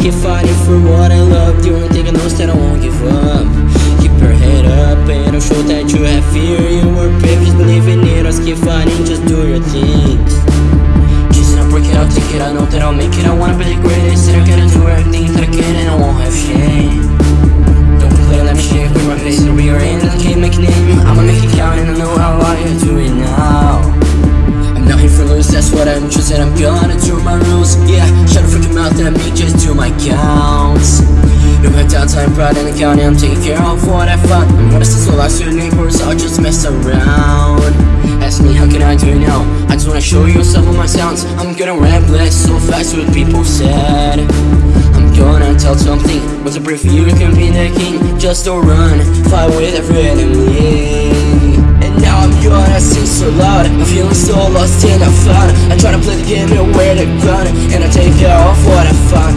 Keep fighting for what I love. Thing I know is that I won't give up. Keep your head up and don't show that you have fear. You were brave, just believe in it. Just keep fighting, just do your thing Just not break it, I'll take it I know that I'll make it. I wanna be the greatest that's what I'm gonna do my rules, yeah. Shut a freaking mouth and me just do my counts. No have downtime, pride in the county I'm taking care of what I found. I'm gonna lost to the neighbors I'll just mess around. Ask me how can I do it now? I just wanna show you some of my sounds. I'm gonna rap ramble so fast what people said. I'm gonna tell something What's a brief you can be the king. Just don't run, fight with every enemy. And now I'm gonna sing so loud Feeling so lost and I found I try to play the game and wear the gun And I take care of what I find